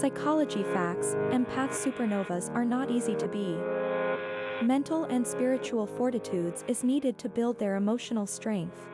Psychology facts, empath supernovas are not easy to be. Mental and spiritual fortitudes is needed to build their emotional strength.